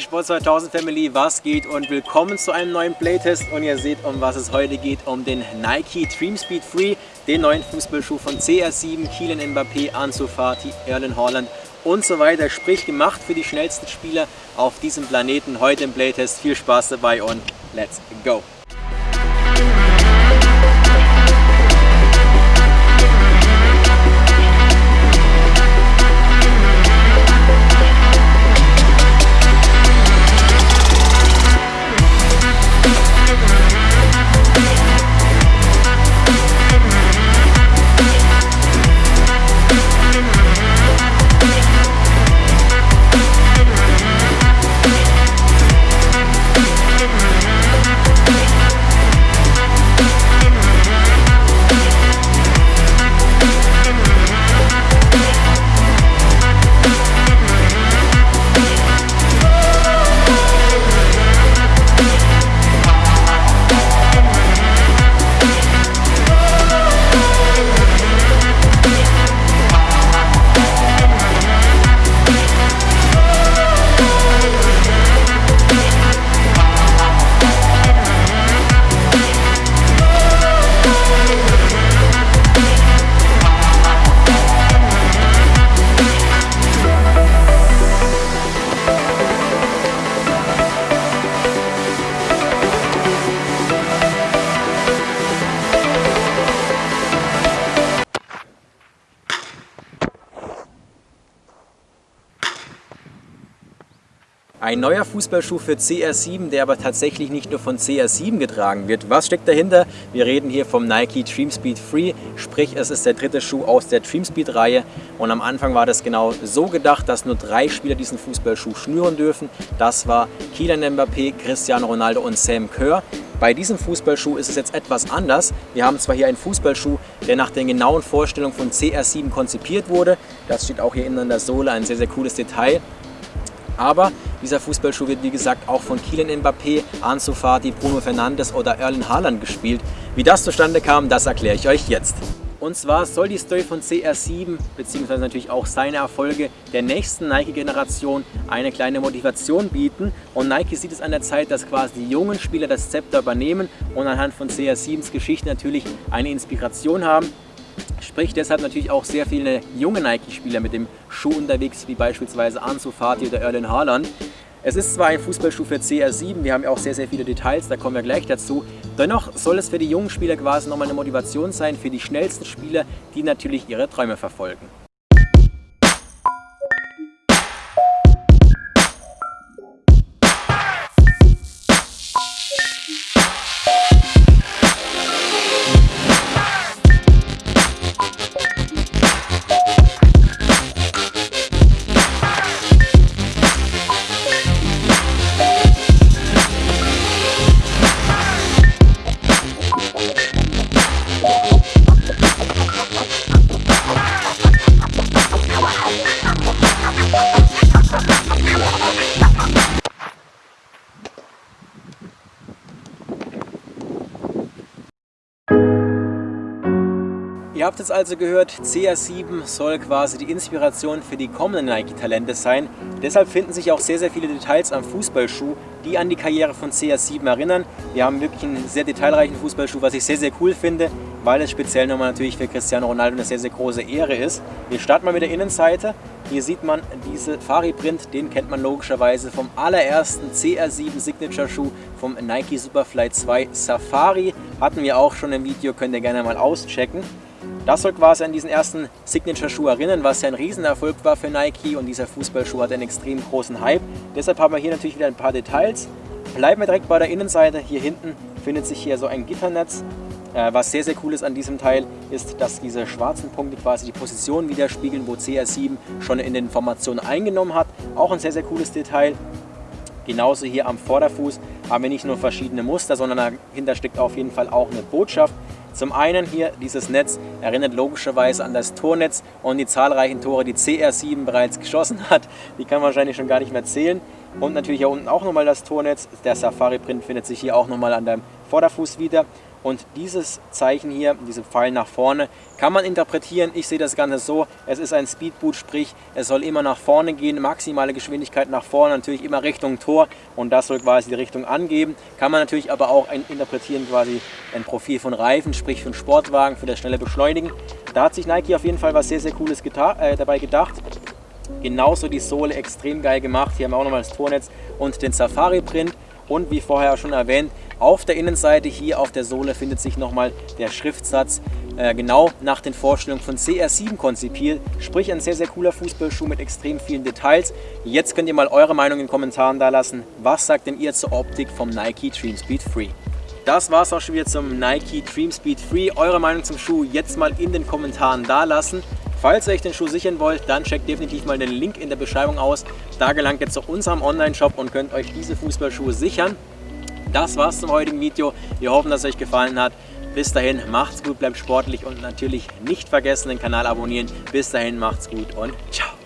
Sport 2000 Family, was geht und willkommen zu einem neuen Playtest und ihr seht, um was es heute geht, um den Nike Dream Speed Free, den neuen Fußballschuh von CR7, Kylian Mbappé, Ansu Fati, Erlen Haaland und so weiter, sprich gemacht für die schnellsten Spieler auf diesem Planeten heute im Playtest. Viel Spaß dabei und let's go! Ein neuer Fußballschuh für CR7, der aber tatsächlich nicht nur von CR7 getragen wird. Was steckt dahinter? Wir reden hier vom Nike Dream Speed Free, sprich es ist der dritte Schuh aus der Dream Speed Reihe und am Anfang war das genau so gedacht, dass nur drei Spieler diesen Fußballschuh schnüren dürfen. Das war Kylian Mbappé, Cristiano Ronaldo und Sam Kerr. Bei diesem Fußballschuh ist es jetzt etwas anders. Wir haben zwar hier einen Fußballschuh, der nach den genauen Vorstellungen von CR7 konzipiert wurde. Das steht auch hier innen an der Sohle, ein sehr, sehr cooles Detail. Aber dieser Fußballschuh wird wie gesagt auch von Kylian Mbappé, Ansu Fati, Bruno Fernandes oder Erlen Haaland gespielt. Wie das zustande kam, das erkläre ich euch jetzt. Und zwar soll die Story von CR7 bzw. natürlich auch seine Erfolge der nächsten Nike-Generation eine kleine Motivation bieten. Und Nike sieht es an der Zeit, dass quasi die jungen Spieler das Zepter übernehmen und anhand von CR7s Geschichte natürlich eine Inspiration haben. Sprich deshalb natürlich auch sehr viele junge Nike-Spieler mit dem Schuh unterwegs, wie beispielsweise Ansu Fati oder Erlen Haaland. Es ist zwar ein Fußballschuh für CR7, wir haben ja auch sehr, sehr viele Details, da kommen wir gleich dazu. Dennoch soll es für die jungen Spieler quasi nochmal eine Motivation sein, für die schnellsten Spieler, die natürlich ihre Träume verfolgen. Ihr habt es also gehört, CR7 soll quasi die Inspiration für die kommenden Nike-Talente sein. Deshalb finden sich auch sehr, sehr viele Details am Fußballschuh, die an die Karriere von CR7 erinnern. Wir haben wirklich einen sehr detailreichen Fußballschuh, was ich sehr, sehr cool finde, weil es speziell nochmal natürlich für Cristiano Ronaldo eine sehr, sehr große Ehre ist. Wir starten mal mit der Innenseite. Hier sieht man diese Fari-Print, den kennt man logischerweise vom allerersten CR7 Signature Schuh vom Nike Superfly 2 Safari. Hatten wir auch schon im Video, könnt ihr gerne mal auschecken. Das soll quasi an diesen ersten Signature-Schuh erinnern, was ja ein Riesenerfolg war für Nike und dieser Fußballschuh hat einen extrem großen Hype. Deshalb haben wir hier natürlich wieder ein paar Details. Bleiben wir direkt bei der Innenseite. Hier hinten findet sich hier so ein Gitternetz. Äh, was sehr, sehr cool ist an diesem Teil, ist, dass diese schwarzen Punkte quasi die Position widerspiegeln, wo CR7 schon in den Formationen eingenommen hat. Auch ein sehr, sehr cooles Detail. Genauso hier am Vorderfuß haben wir nicht nur verschiedene Muster, sondern dahinter steckt auf jeden Fall auch eine Botschaft. Zum einen hier dieses Netz erinnert logischerweise an das Tornetz und die zahlreichen Tore, die CR7 bereits geschossen hat. Die kann man wahrscheinlich schon gar nicht mehr zählen. Und natürlich hier unten auch nochmal das Tornetz. Der Safari-Print findet sich hier auch nochmal an deinem Vorderfuß wieder. Und dieses Zeichen hier, diese Pfeil nach vorne, kann man interpretieren. Ich sehe das Ganze so, es ist ein Speedboot, sprich es soll immer nach vorne gehen, maximale Geschwindigkeit nach vorne, natürlich immer Richtung Tor und das soll quasi die Richtung angeben. Kann man natürlich aber auch interpretieren quasi ein Profil von Reifen, sprich von Sportwagen für das schnelle Beschleunigen. Da hat sich Nike auf jeden Fall was sehr, sehr Cooles äh, dabei gedacht. Genauso die Sohle extrem geil gemacht. Hier haben wir auch nochmal das Tornetz und den Safari-Print. Und wie vorher schon erwähnt, auf der Innenseite hier auf der Sohle findet sich nochmal der Schriftsatz, äh, genau nach den Vorstellungen von CR7 konzipiert. Sprich ein sehr, sehr cooler Fußballschuh mit extrem vielen Details. Jetzt könnt ihr mal eure Meinung in den Kommentaren da lassen. Was sagt denn ihr zur Optik vom Nike Dream Speed Free? Das war es auch schon wieder zum Nike Dream Speed Free. Eure Meinung zum Schuh jetzt mal in den Kommentaren da lassen. Falls ihr euch den Schuh sichern wollt, dann checkt definitiv mal den Link in der Beschreibung aus. Da gelangt ihr zu unserem Online-Shop und könnt euch diese Fußballschuhe sichern. Das war's zum heutigen Video. Wir hoffen, dass es euch gefallen hat. Bis dahin, macht's gut, bleibt sportlich und natürlich nicht vergessen, den Kanal abonnieren. Bis dahin, macht's gut und ciao.